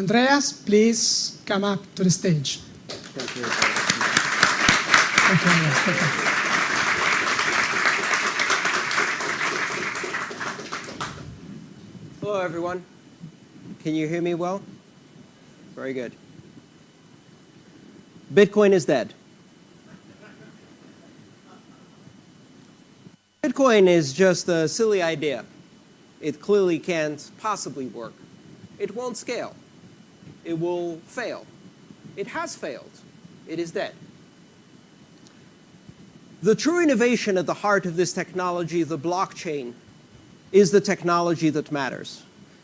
Andreas, please come up to the stage. Thank you. Thank you, Andreas. Thank you. Hello, everyone. Can you hear me well? Very good. Bitcoin is dead. Bitcoin is just a silly idea. It clearly can't possibly work. It won't scale. It will fail. It has failed. It is dead. The true innovation at the heart of this technology, the blockchain, is the technology that matters.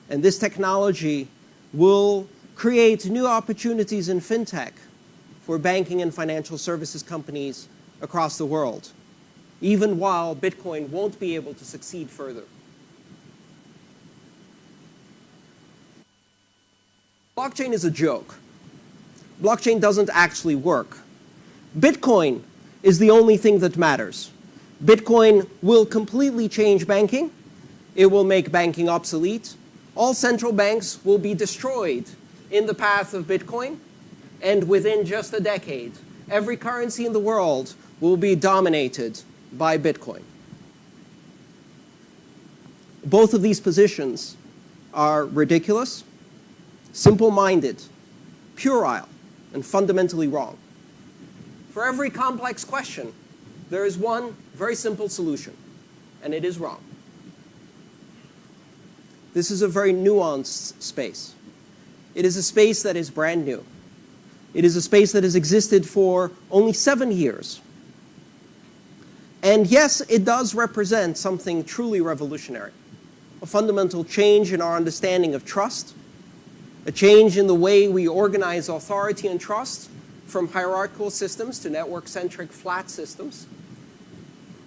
And this technology will create new opportunities in fintech for banking and financial services companies across the world, even while Bitcoin won't be able to succeed further. Blockchain is a joke. Blockchain doesn't actually work. Bitcoin is the only thing that matters. Bitcoin will completely change banking. It will make banking obsolete. All central banks will be destroyed in the path of Bitcoin. And within just a decade, every currency in the world will be dominated by Bitcoin. Both of these positions are ridiculous simple-minded, puerile, and fundamentally wrong. For every complex question, there is one very simple solution, and it is wrong. This is a very nuanced space. It is a space that is brand new. It is a space that has existed for only seven years. And yes, it does represent something truly revolutionary, a fundamental change in our understanding of trust, a change in the way we organize authority and trust from hierarchical systems to network-centric flat systems,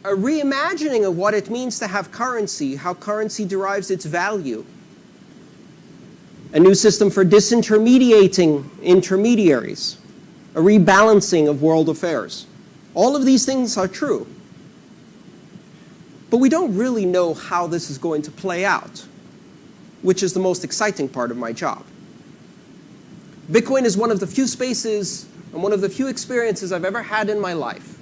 a reimagining of what it means to have currency, how currency derives its value, a new system for disintermediating intermediaries, a rebalancing of world affairs. All of these things are true. But we don't really know how this is going to play out, which is the most exciting part of my job. Bitcoin is one of the few spaces and one of the few experiences I've ever had in my life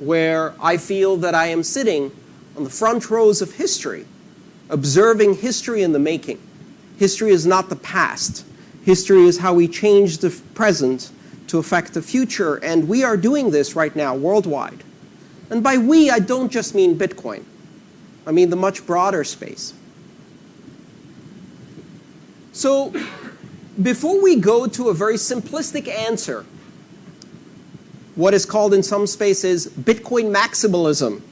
where I feel that I am sitting on the front rows of history, observing history in the making. History is not the past. History is how we change the present to affect the future, and we are doing this right now worldwide. And by we, I don't just mean Bitcoin. I mean the much broader space. So before we go to a very simplistic answer, what is called in some spaces Bitcoin maximalism,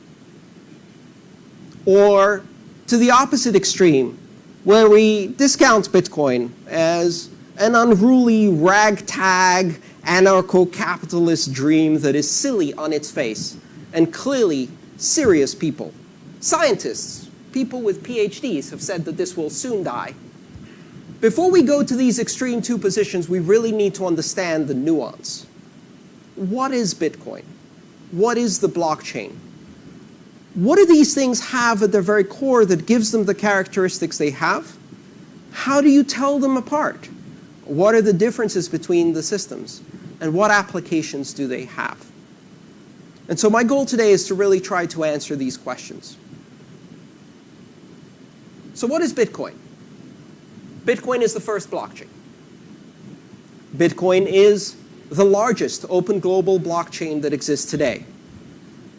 or to the opposite extreme, where we discount Bitcoin as an unruly ragtag anarcho-capitalist dream that is silly on its face and clearly serious people. Scientists, people with PhDs have said that this will soon die. Before we go to these extreme two positions, we really need to understand the nuance. What is Bitcoin? What is the blockchain? What do these things have at their very core that gives them the characteristics they have? How do you tell them apart? What are the differences between the systems? And what applications do they have? And so my goal today is to really try to answer these questions. So what is Bitcoin? Bitcoin is the first blockchain. Bitcoin is the largest open global blockchain that exists today.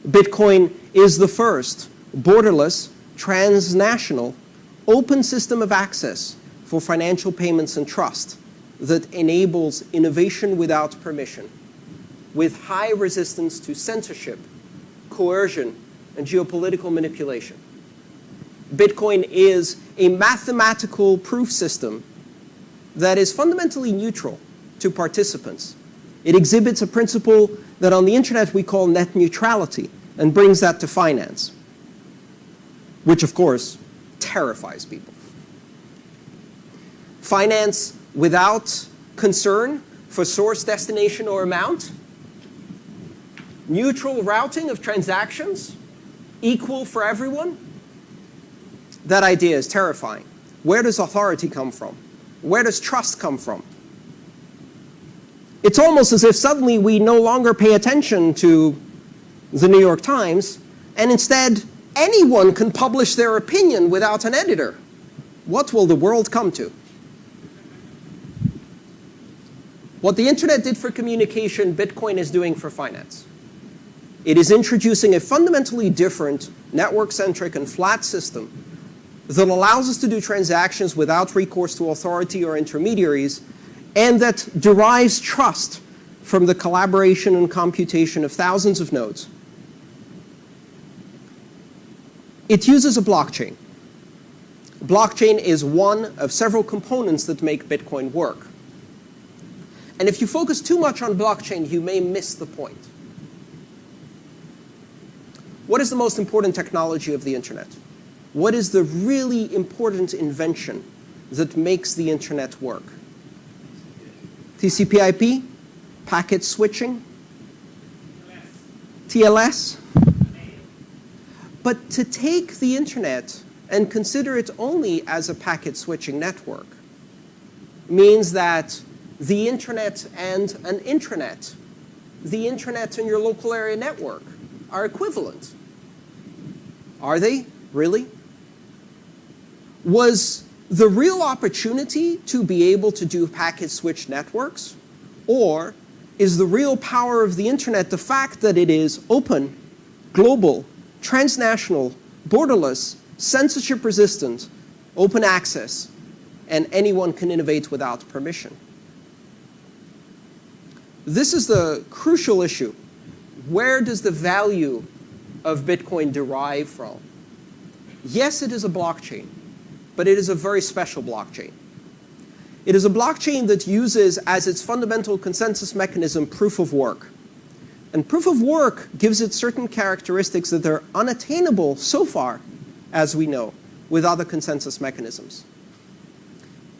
Bitcoin is the first borderless, transnational, open system of access for financial payments and trust that enables innovation without permission, with high resistance to censorship, coercion, and geopolitical manipulation. Bitcoin is a mathematical proof system that is fundamentally neutral to participants. It exhibits a principle that on the internet we call net neutrality and brings that to finance, which of course terrifies people. Finance without concern for source, destination, or amount. Neutral routing of transactions, equal for everyone. That idea is terrifying. Where does authority come from? where does trust come from? It's almost as if suddenly we no longer pay attention to the New York Times, and instead anyone can publish their opinion without an editor. What will the world come to? What the internet did for communication, Bitcoin is doing for finance. It is introducing a fundamentally different network-centric and flat system that allows us to do transactions without recourse to authority or intermediaries and that derives trust from the collaboration and computation of thousands of nodes. It uses a blockchain. Blockchain is one of several components that make Bitcoin work. And if you focus too much on blockchain, you may miss the point. What is the most important technology of the internet? What is the really important invention that makes the internet work? TCP/IP, packet switching, TLS. But to take the internet and consider it only as a packet switching network means that the internet and an intranet, the internet and your local area network are equivalent. Are they? Really? Was the real opportunity to be able to do packet switch networks? Or is the real power of the internet the fact that it is open, global, transnational, borderless, censorship resistant, open access, and anyone can innovate without permission? This is the crucial issue. Where does the value of Bitcoin derive from? Yes, it is a blockchain, but it is a very special blockchain. It is a blockchain that uses as its fundamental consensus mechanism proof of work. And proof of work gives it certain characteristics that are unattainable so far, as we know, with other consensus mechanisms.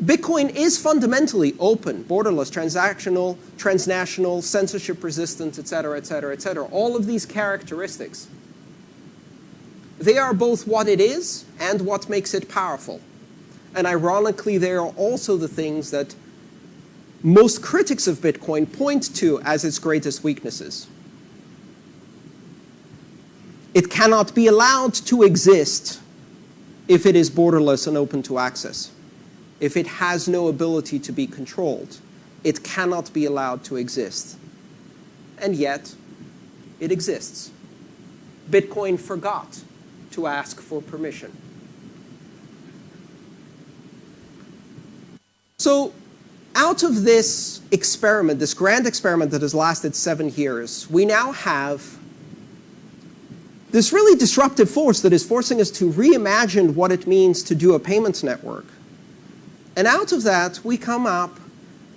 Bitcoin is fundamentally open, borderless, transactional, transnational, censorship resistant, etc., etc., et cetera, et cetera. All of these characteristics. They are both what it is and what makes it powerful. And ironically, they are also the things that most critics of Bitcoin point to as its greatest weaknesses. It cannot be allowed to exist if it is borderless and open to access if it has no ability to be controlled, it cannot be allowed to exist. And yet, it exists. Bitcoin forgot to ask for permission. So out of this experiment, this grand experiment that has lasted seven years, we now have this really disruptive force that is forcing us to reimagine what it means to do a payments network. And out of that, we come up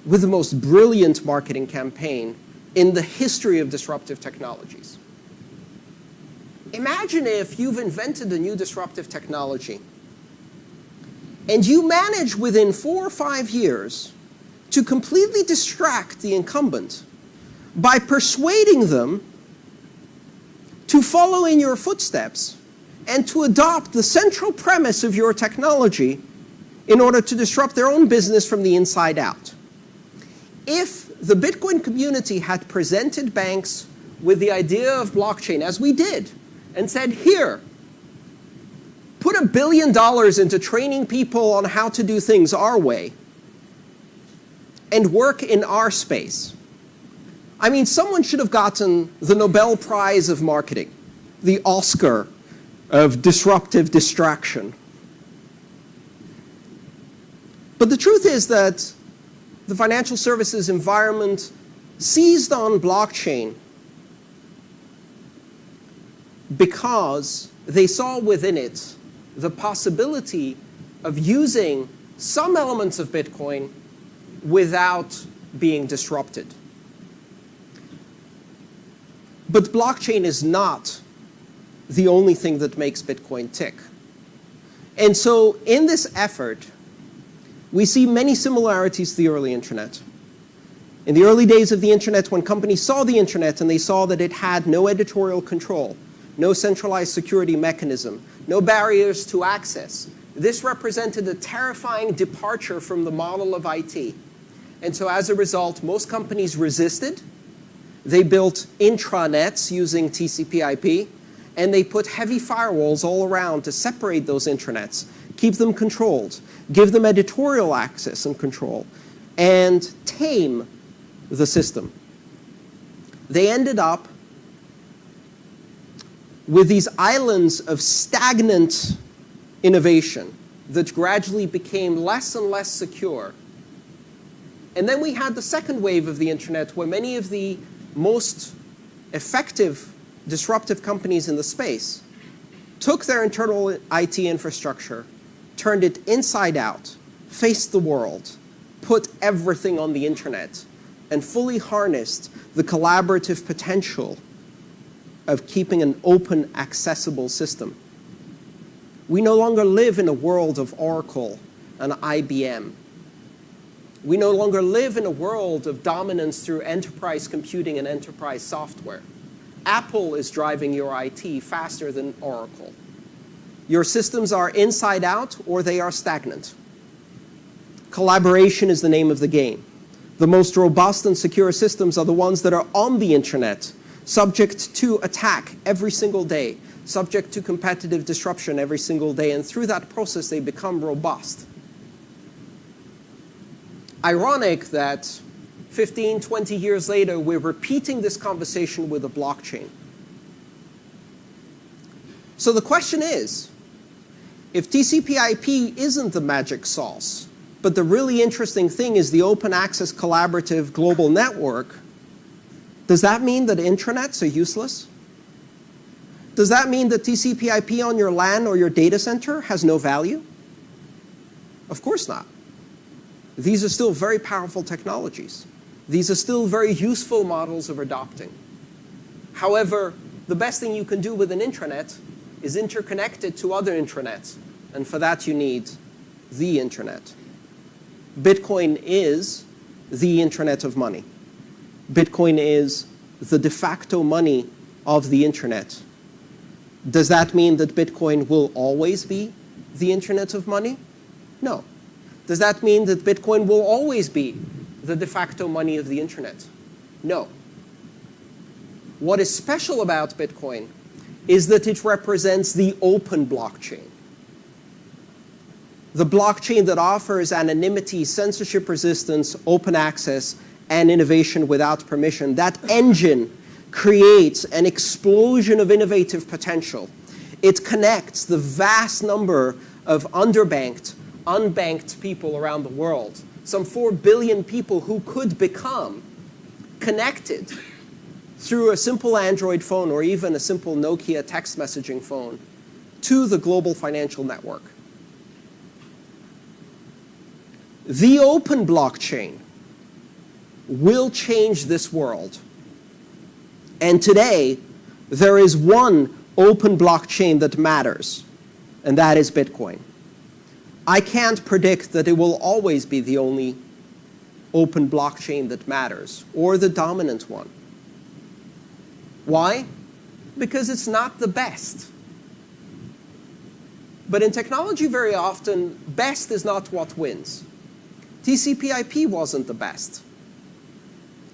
with the most brilliant marketing campaign in the history of disruptive technologies. Imagine if you've invented a new disruptive technology and you manage within four or five years to completely distract the incumbent by persuading them to follow in your footsteps and to adopt the central premise of your technology in order to disrupt their own business from the inside out. If the Bitcoin community had presented banks with the idea of blockchain, as we did, and said, here, put a billion dollars into training people on how to do things our way, and work in our space. I mean, someone should have gotten the Nobel Prize of Marketing, the Oscar of disruptive distraction. But the truth is that the financial services environment seized on blockchain because they saw within it the possibility of using some elements of Bitcoin without being disrupted. But blockchain is not the only thing that makes Bitcoin tick. And so in this effort, we see many similarities to the early internet. In the early days of the internet, when companies saw the internet and they saw that it had no editorial control, no centralized security mechanism, no barriers to access, This represented a terrifying departure from the model of IT. And so as a result, most companies resisted. They built intranets using TCP IP, and they put heavy firewalls all around to separate those intranets, keep them controlled, give them editorial access and control, and tame the system. They ended up with these islands of stagnant innovation that gradually became less and less secure. And then we had the second wave of the internet where many of the most effective disruptive companies in the space took their internal IT infrastructure, turned it inside out, faced the world, put everything on the internet, and fully harnessed the collaborative potential of keeping an open, accessible system. We no longer live in a world of Oracle and IBM. We no longer live in a world of dominance through enterprise computing and enterprise software. Apple is driving your IT faster than Oracle. Your systems are inside out or they are stagnant. Collaboration is the name of the game. The most robust and secure systems are the ones that are on the internet, subject to attack every single day, subject to competitive disruption every single day, and through that process they become robust. Ironic that 15, 20 years later, we're repeating this conversation with a blockchain. So the question is, if TCP IP isn't the magic sauce, but the really interesting thing is the open access collaborative global network, does that mean that intranets are useless? Does that mean that TCP IP on your LAN or your data center has no value? Of course not. These are still very powerful technologies. These are still very useful models of adopting. However, the best thing you can do with an intranet is interconnect it to other intranets. And for that, you need the internet. Bitcoin is the internet of money. Bitcoin is the de facto money of the internet. Does that mean that Bitcoin will always be the internet of money? No. Does that mean that Bitcoin will always be the de facto money of the internet? No. What is special about Bitcoin is that it represents the open blockchain. The blockchain that offers anonymity, censorship resistance, open access, and innovation without permission. That engine creates an explosion of innovative potential. It connects the vast number of underbanked, unbanked people around the world, some 4 billion people who could become connected through a simple Android phone or even a simple Nokia text messaging phone to the global financial network. The open blockchain will change this world. And today, there is one open blockchain that matters, and that is Bitcoin. I can't predict that it will always be the only open blockchain that matters, or the dominant one. Why? Because it's not the best. But in technology, very often, best is not what wins. TCP IP wasn't the best.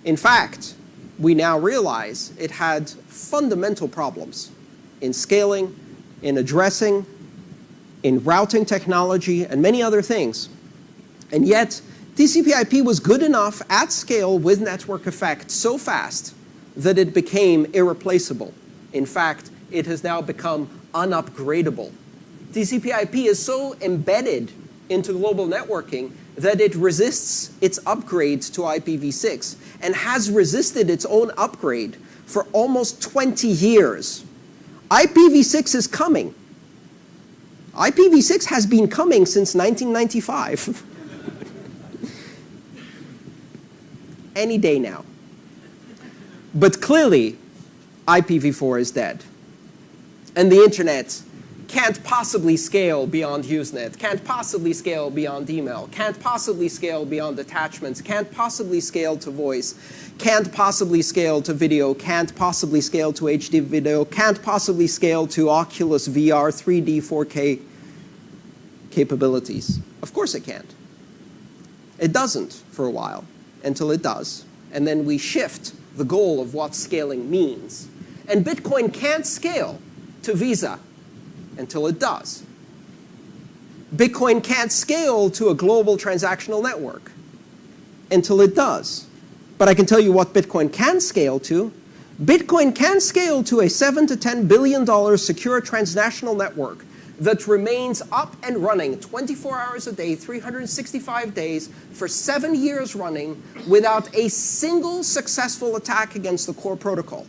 In fact, we now realize it had fundamental problems in scaling, in addressing, in routing technology, and many other things. And yet, TCP IP was good enough at scale with network effect so fast that it became irreplaceable. In fact, it has now become unupgradable. TCP IP is so embedded into global networking that it resists its upgrades to IPv6 and has resisted its own upgrade for almost 20 years. IPv6 is coming. IPv6 has been coming since 1995. Any day now. But clearly, IPv4 is dead. And the internet can't possibly scale beyond Usenet, can't possibly scale beyond email, can't possibly scale beyond attachments, can't possibly scale to voice, can't possibly scale to video, can't possibly scale to HD video, can't possibly scale to Oculus VR, 3D, 4K. capabilities? Of course it can't. It doesn't for a while until it does. And then we shift the goal of what scaling means. And Bitcoin can't scale to Visa until it does. Bitcoin can't scale to a global transactional network until it does. But I can tell you what Bitcoin can scale to. Bitcoin can scale to a 7 to 10 billion dollars secure transnational network that remains up and running 24 hours a day, 365 days, for seven years running without a single successful attack against the core protocol.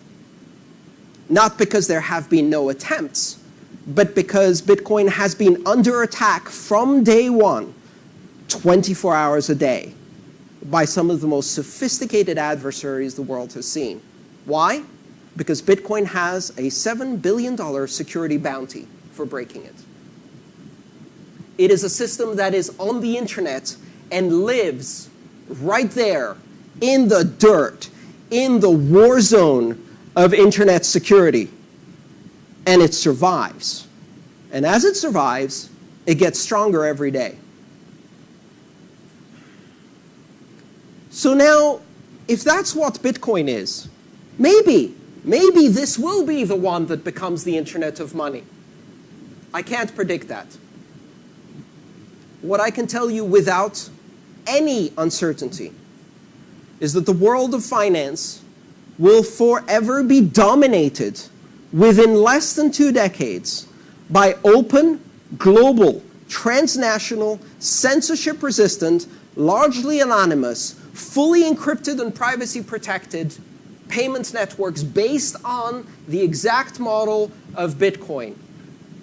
Not because there have been no attempts, but because Bitcoin has been under attack from day one, 24 hours a day, by some of the most sophisticated adversaries the world has seen. Why? Because Bitcoin has a $7 billion security bounty for breaking it. It is a system that is on the internet and lives right there in the dirt, in the war zone of internet security. And it survives. And as it survives, it gets stronger every day. So now, if that's what Bitcoin is, maybe, maybe this will be the one that becomes the internet of money. I can't predict that. What I can tell you without any uncertainty is that the world of finance will forever be dominated within less than two decades by open, global, transnational, censorship-resistant, largely anonymous, fully encrypted and privacy-protected payments networks based on the exact model of Bitcoin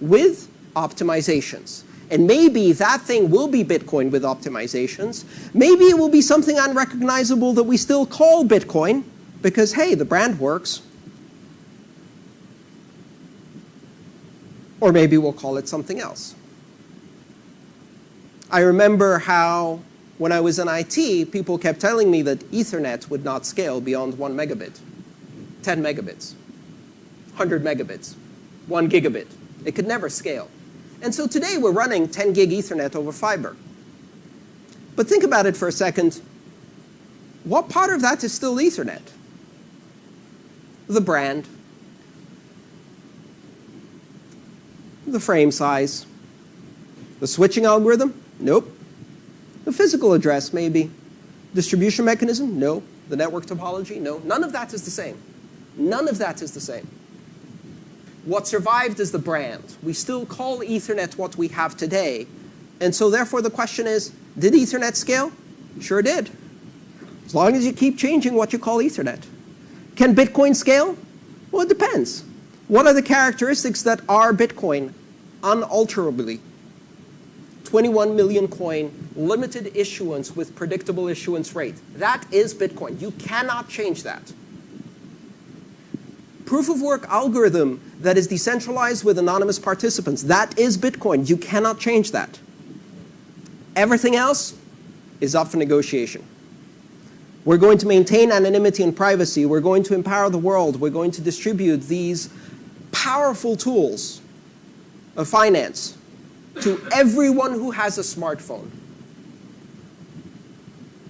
with optimizations. And maybe that thing will be Bitcoin with optimizations. Maybe it will be something unrecognizable that we still call Bitcoin because, hey, the brand works. Or maybe we'll call it something else. I remember how, when I was in IT, people kept telling me that Ethernet would not scale beyond 1 megabit, 10 megabits, 100 megabits, 1 gigabit. It could never scale. And so today we're running 10 gig Ethernet over fiber. But think about it for a second. What part of that is still Ethernet? The brand, the frame size, the switching algorithm? Nope. The physical address, maybe. Distribution mechanism? No. The network topology? No. None of that is the same. None of that is the same. What survived is the brand. We still call Ethernet what we have today. And so therefore the question is, did Ethernet scale? Sure did. As long as you keep changing what you call Ethernet. Can Bitcoin scale? Well, it depends. What are the characteristics that are Bitcoin unalterably? 21 million coin, limited issuance with predictable issuance rate. That is Bitcoin. You cannot change that. Proof of work algorithm that is decentralized with anonymous participants. That is Bitcoin. You cannot change that. Everything else is up for negotiation. We're going to maintain anonymity and privacy. We're going to empower the world. We're going to distribute these powerful tools of finance to everyone who has a smartphone.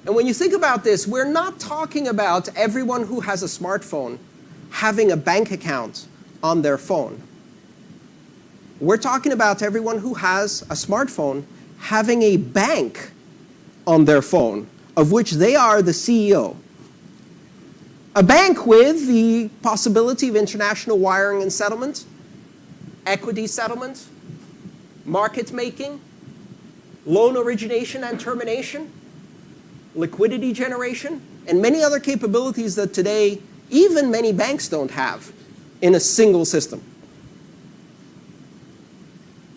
And when you think about this, we're not talking about everyone who has a smartphone having a bank account on their phone. We're talking about everyone who has a smartphone having a bank on their phone, of which they are the CEO. A bank with the possibility of international wiring and settlement, equity settlement, market making, loan origination and termination, liquidity generation, and many other capabilities that today even many banks don't have in a single system.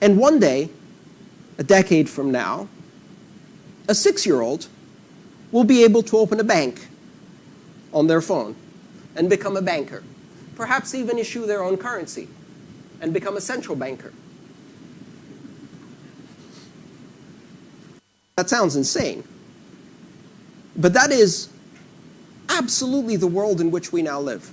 And one day, a decade from now, a six-year-old will be able to open a bank on their phone and become a banker. Perhaps even issue their own currency and become a central banker. That sounds insane. But that is absolutely the world in which we now live.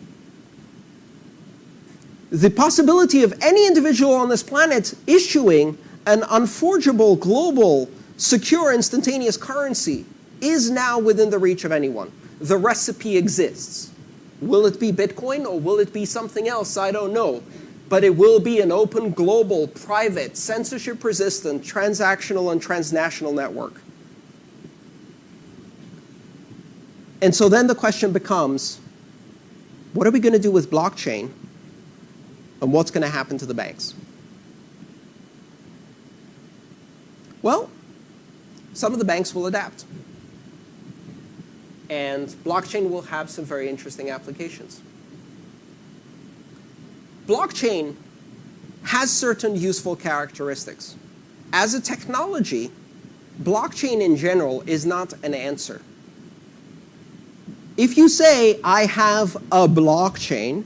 The possibility of any individual on this planet issuing an unforgeable, global, secure, instantaneous currency is now within the reach of anyone. The recipe exists. Will it be Bitcoin or will it be something else? I don't know. But it will be an open, global, private, censorship resistant, transactional, and transnational network. And so then the question becomes what are we going to do with blockchain? And what's going to happen to the banks? Well, some of the banks will adapt. And blockchain will have some very interesting applications. Blockchain has certain useful characteristics. As a technology, blockchain in general is not an answer. If you say, I have a blockchain,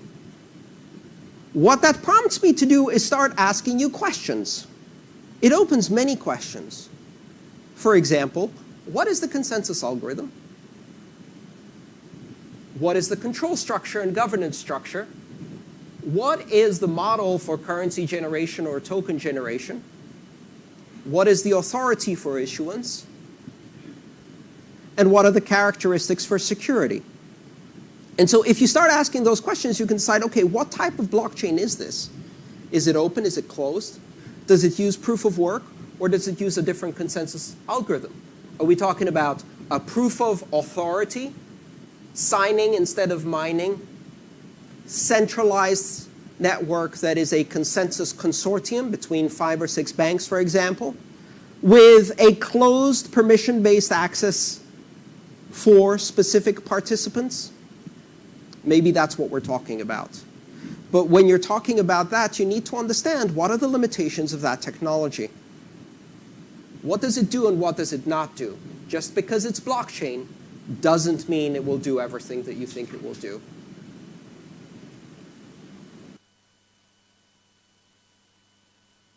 what that prompts me to do is start asking you questions. It opens many questions. For example, what is the consensus algorithm? What is the control structure and governance structure? What is the model for currency generation or token generation? What is the authority for issuance? And what are the characteristics for security? And so if you start asking those questions, you can decide, okay, what type of blockchain is this? Is it open? Is it closed? Does it use proof of work? Or does it use a different consensus algorithm? Are we talking about a proof of authority, signing instead of mining, centralized network that is a consensus consortium between five or six banks, for example, with a closed permission-based access for specific participants? Maybe that's what we're talking about. But when you're talking about that, you need to understand what are the limitations of that technology. What does it do and what does it not do? Just because it's blockchain doesn't mean it will do everything that you think it will do.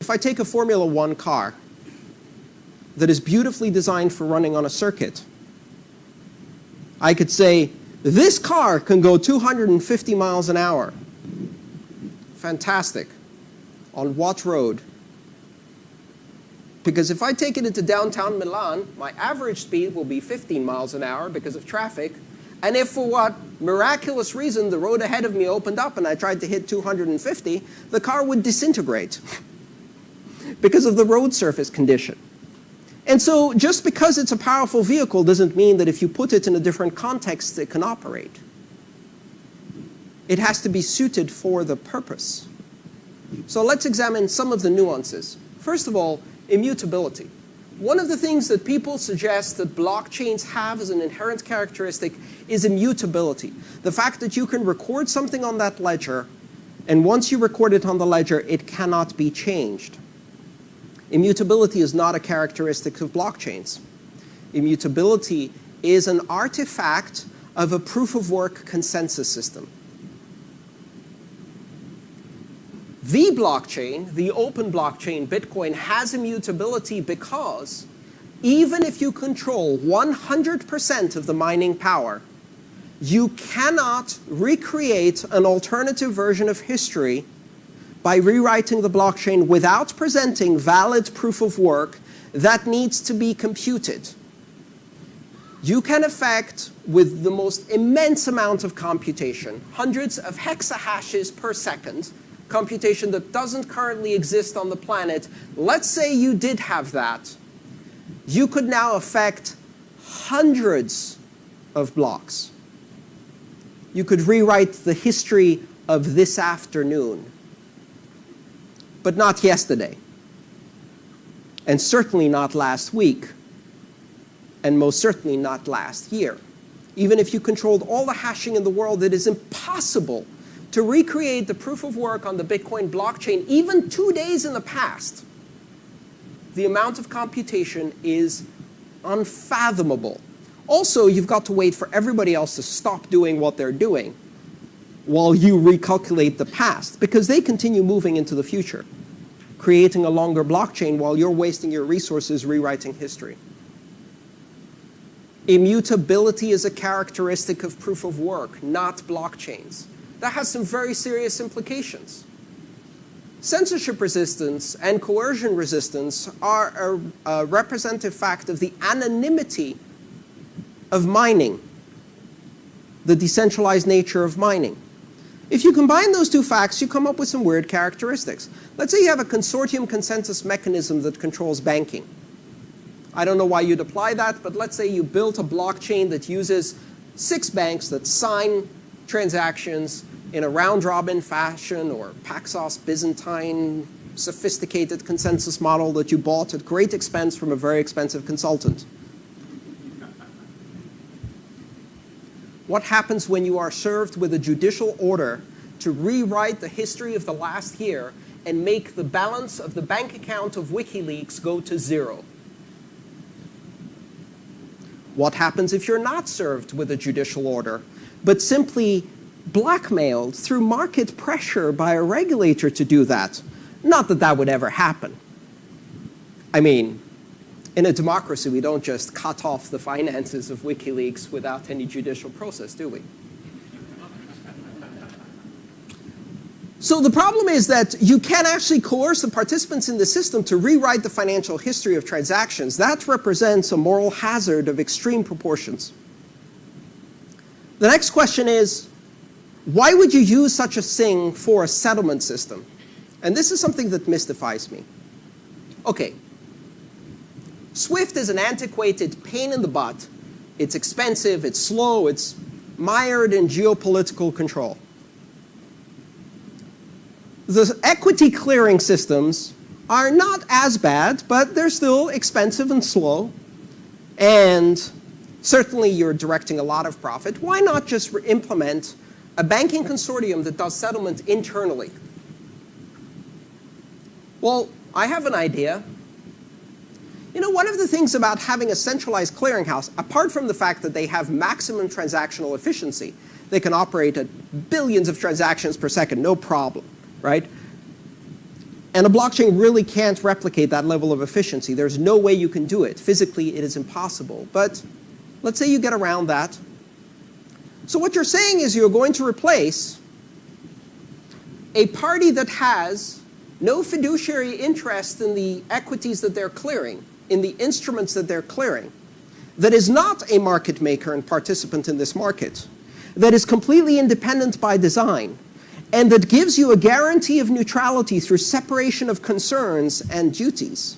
If I take a Formula One car that is beautifully designed for running on a circuit, I could say, this car can go 250 miles an hour. Fantastic. On what road? Because if I take it into downtown Milan, my average speed will be 15 miles an hour because of traffic. And if for what miraculous reason the road ahead of me opened up and I tried to hit 250, the car would disintegrate because of the road surface condition. And so just because it's a powerful vehicle doesn't mean that if you put it in a different context, it can operate. It has to be suited for the purpose. So let's examine some of the nuances. First of all, immutability. One of the things that people suggest that blockchains have as an inherent characteristic is immutability. The fact that you can record something on that ledger, and once you record it on the ledger, it cannot be changed. Immutability is not a characteristic of blockchains. Immutability is an artifact of a proof-of-work consensus system. The blockchain, the open blockchain, Bitcoin, has immutability because even if you control 100% of the mining power, you cannot recreate an alternative version of history by rewriting the blockchain without presenting valid proof of work that needs to be computed. You can affect, with the most immense amount of computation, hundreds of exahashes per second, computation that doesn't currently exist on the planet, let's say you did have that, you could now affect hundreds of blocks. You could rewrite the history of this afternoon but not yesterday. And certainly not last week. And most certainly not last year. Even if you controlled all the hashing in the world, it is impossible to recreate the proof of work on the Bitcoin blockchain even two days in the past. The amount of computation is unfathomable. Also, you've got to wait for everybody else to stop doing what they're doing while you recalculate the past, because they continue moving into the future creating a longer blockchain while you're wasting your resources rewriting history. Immutability is a characteristic of proof of work, not blockchains. That has some very serious implications. censorship resistance and coercion resistance are a, a representative fact of the anonymity of mining, the decentralized nature of mining. If you combine those two facts, you come up with some weird characteristics. Let's say you have a consortium consensus mechanism that controls banking. I don't know why you'd apply that, but let's say you built a blockchain that uses six banks that sign transactions in a round-robin fashion or Paxos Byzantine sophisticated consensus model that you bought at great expense from a very expensive consultant. What happens when you are served with a judicial order to rewrite the history of the last year and make the balance of the bank account of WikiLeaks go to zero? What happens if you're not served with a judicial order, but simply blackmailed through market pressure by a regulator to do that? Not that that would ever happen. I mean, in a democracy, we don't just cut off the finances of WikiLeaks without any judicial process, do we? So the problem is that you can actually coerce the participants in the system to rewrite the financial history of transactions. That represents a moral hazard of extreme proportions. The next question is, why would you use such a thing for a settlement system? And this is something that mystifies me. Okay, Swift is an antiquated pain in the butt. It's expensive, it's slow, it's mired in geopolitical control. The equity clearing systems are not as bad, but they're still expensive and slow. And certainly you're directing a lot of profit. Why not just implement a banking consortium that does settlement internally? Well, I have an idea. You know, one of the things about having a centralized clearinghouse, apart from the fact that they have maximum transactional efficiency, they can operate at billions of transactions per second, no problem, right? And a blockchain really can't replicate that level of efficiency. There's no way you can do it. Physically, it is impossible. But let's say you get around that. So what you're saying is you're going to replace a party that has no fiduciary interest in the equities that they're clearing in the instruments that they're clearing, that is not a market maker and participant in this market, that is completely independent by design, and that gives you a guarantee of neutrality through separation of concerns and duties.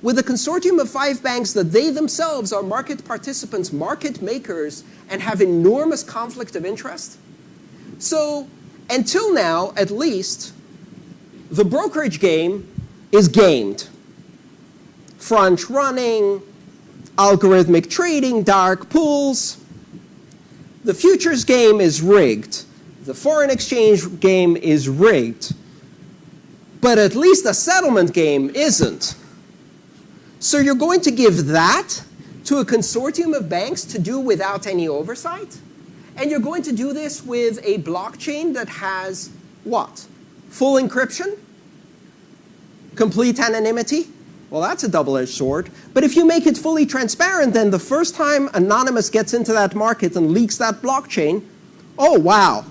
With a consortium of five banks that they themselves are market participants, market makers, and have enormous conflict of interest. So until now, at least, the brokerage game is gamed front running, algorithmic trading, dark pools. The futures game is rigged. The foreign exchange game is rigged. But at least the settlement game isn't. So you're going to give that to a consortium of banks to do without any oversight? And you're going to do this with a blockchain that has what? Full encryption? Complete anonymity? Well, that's a double-edged sword. But if you make it fully transparent, then the first time Anonymous gets into that market and leaks that blockchain, oh, wow.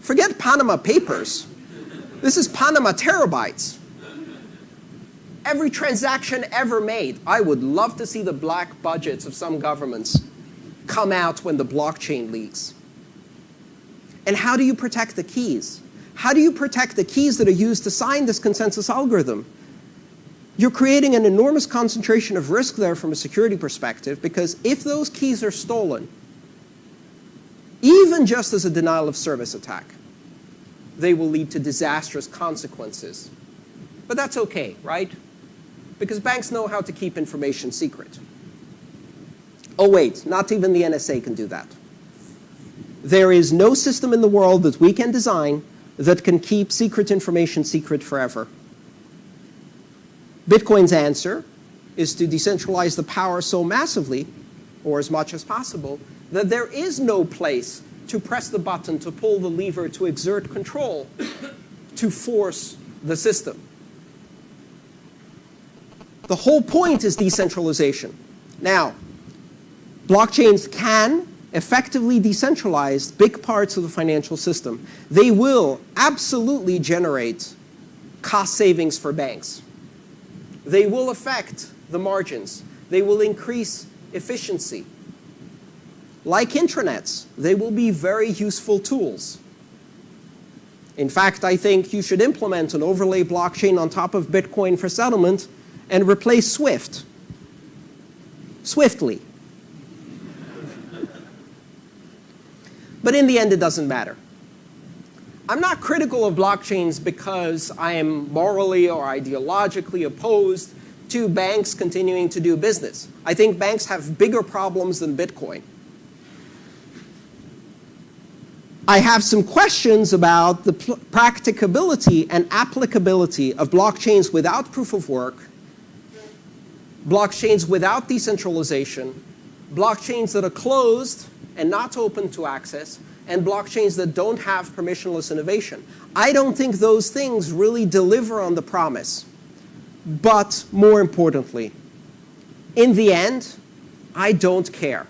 Forget Panama Papers. This is Panama terabytes. Every transaction ever made. I would love to see the black budgets of some governments come out when the blockchain leaks. And how do you protect the keys? How do you protect the keys that are used to sign this consensus algorithm? You're creating an enormous concentration of risk there from a security perspective because if those keys are stolen, even just as a denial of service attack, they will lead to disastrous consequences. But that's okay, right? Because banks know how to keep information secret. Oh wait, not even the NSA can do that. There is no system in the world that we can design that can keep secret information secret forever. Bitcoin's answer is to decentralize the power so massively, or as much as possible, that there is no place to press the button, to pull the lever, to exert control, to force the system. The whole point is decentralization. Now, blockchains can effectively decentralize big parts of the financial system. They will absolutely generate cost savings for banks. They will affect the margins. They will increase efficiency. Like intranets, they will be very useful tools. In fact, I think you should implement an overlay blockchain on top of Bitcoin for settlement and replace SWIFT swiftly. but in the end, it doesn't matter. I'm not critical of blockchains because I am morally or ideologically opposed to banks continuing to do business. I think banks have bigger problems than Bitcoin. I have some questions about the practicability and applicability of blockchains without proof of work, blockchains without decentralization, blockchains that are closed and not open to access, and blockchains that don't have permissionless innovation. I don't think those things really deliver on the promise. But more importantly, in the end, I don't care.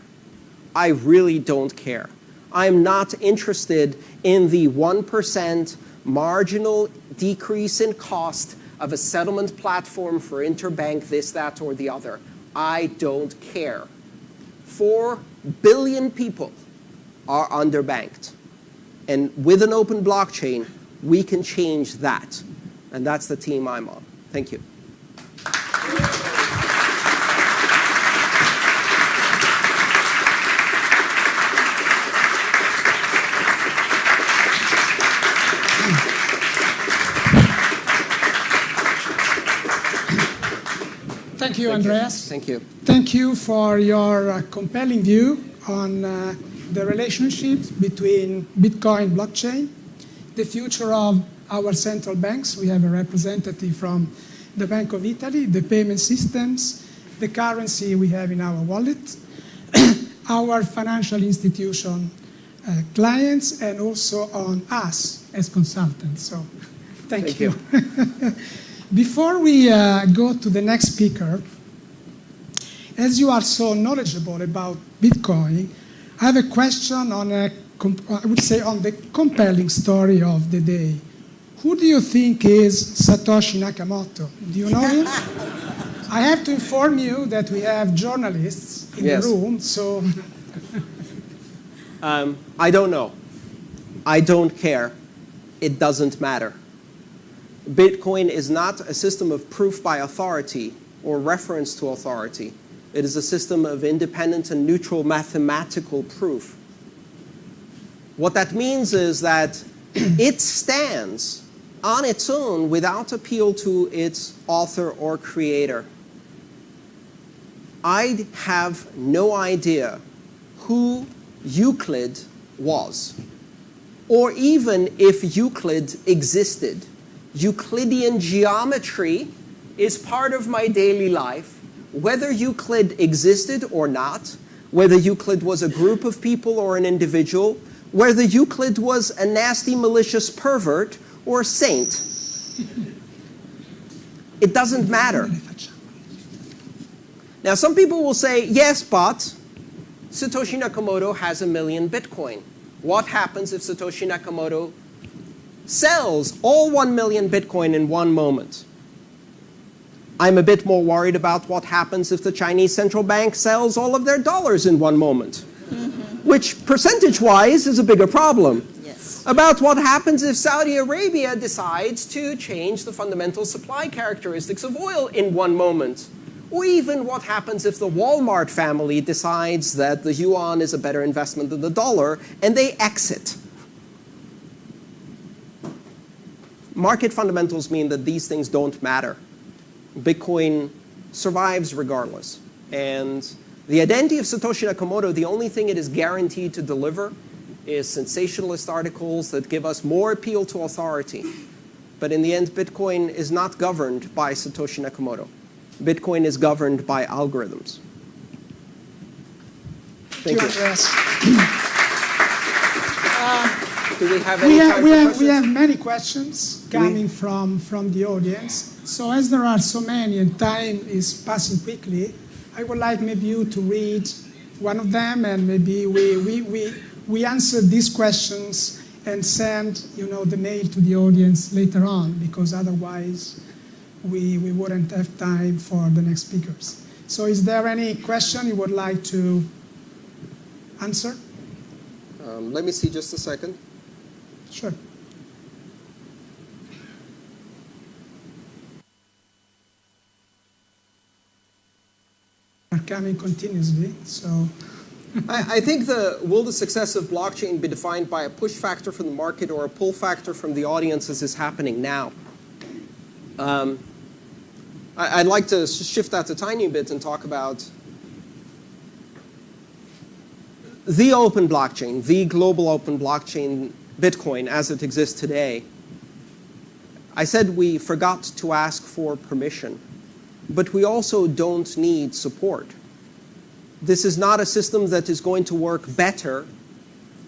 I really don't care. I'm not interested in the 1% marginal decrease in cost of a settlement platform for interbank this, that, or the other. I don't care. Four billion people are underbanked. And with an open blockchain, we can change that. And that's the team I'm on. Thank you. Thank you, Andreas. Thank you. Thank you for your uh, compelling view on uh, the relationship between Bitcoin blockchain, the future of our central banks. We have a representative from the Bank of Italy, the payment systems, the currency we have in our wallet, our financial institution uh, clients, and also on us as consultants. So thank, Thank you. you. Before we uh, go to the next speaker, as you are so knowledgeable about Bitcoin, I have a question on a, I would say on the compelling story of the day. Who do you think is Satoshi Nakamoto? Do you know him? I have to inform you that we have journalists in Yes. the room, so Um, I don't know. I don't care. It doesn't matter. Bitcoin is not a system of proof by authority or reference to authority. It is a system of independent and neutral mathematical proof. What that means is that it stands on its own without appeal to its author or creator. I have no idea who Euclid was, or even if Euclid existed. Euclidean geometry is part of my daily life. Whether Euclid existed or not, whether Euclid was a group of people or an individual, whether Euclid was a nasty, malicious pervert or a saint, it doesn't matter. Now, some people will say, yes, but Satoshi Nakamoto has a million Bitcoin. What happens if Satoshi Nakamoto sells all 1 million Bitcoin in one moment? I'm a bit more worried about what happens if the Chinese central bank sells all of their dollars in one moment, mm-hmm. which percentage-wise is a bigger problem. Yes. About what happens if Saudi Arabia decides to change the fundamental supply characteristics of oil in one moment. Or even what happens if the Walmart family decides that the yuan is a better investment than the dollar and they exit. Market fundamentals mean that these things don't matter. Bitcoin survives regardless. And the identity of Satoshi Nakamoto, the only thing it is guaranteed to deliver is sensationalist articles that give us more appeal to authority. But in the end, Bitcoin is not governed by Satoshi Nakamoto. Bitcoin is governed by algorithms. Thank Thank you, you. Do we have any We time have, for we, have, we have many questions coming from, from the audience. So as there are so many and time is passing quickly, I would like maybe you to read one of them and maybe we, we, we, we answer these questions and send you know, the mail to the audience later on, because otherwise we, we wouldn't have time for the next speakers. So is there any question you would like to answer? Um, let me see just a second. Sure. Are coming continuously, so I, I think the will the success of blockchain be defined by a push factor from the market or a pull factor from the audience as is happening now? Um, I, I'd like to shift that a tiny bit and talk about the open blockchain, the global open blockchain, Bitcoin as it exists today. I said we forgot to ask for permission, but we also don't need support. This is not a system that is going to work better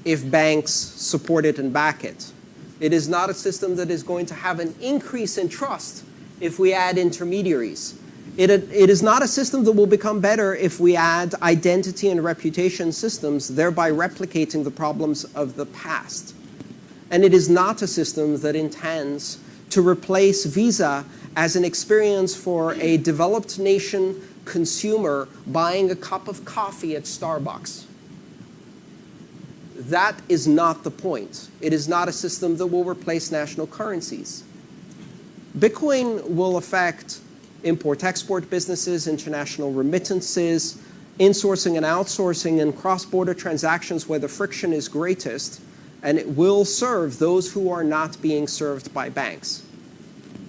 if banks support it and back it. It is not a system that is going to have an increase in trust if we add intermediaries. It, it is not a system that will become better if we add identity and reputation systems, thereby replicating the problems of the past. And it is not a system that intends to replace Visa as an experience for a developed nation consumer buying a cup of coffee at Starbucks. That is not the point. It is not a system that will replace national currencies. Bitcoin will affect import-export businesses, international remittances, insourcing and outsourcing, and cross-border transactions where the friction is greatest, and it will serve those who are not being served by banks.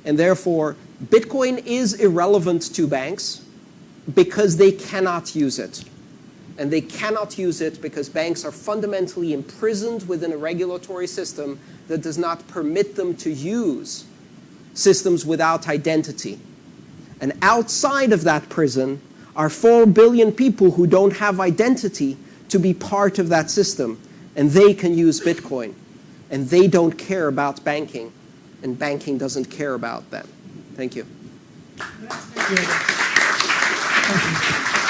And therefore, Bitcoin is irrelevant to banks because they cannot use it. And they cannot use it because banks are fundamentally imprisoned within a regulatory system that does not permit them to use systems without identity. And outside of that prison are 4 billion people who don't have identity to be part of that system. And they can use Bitcoin. And they don't care about banking. And banking doesn't care about them. Thank you. Thank you.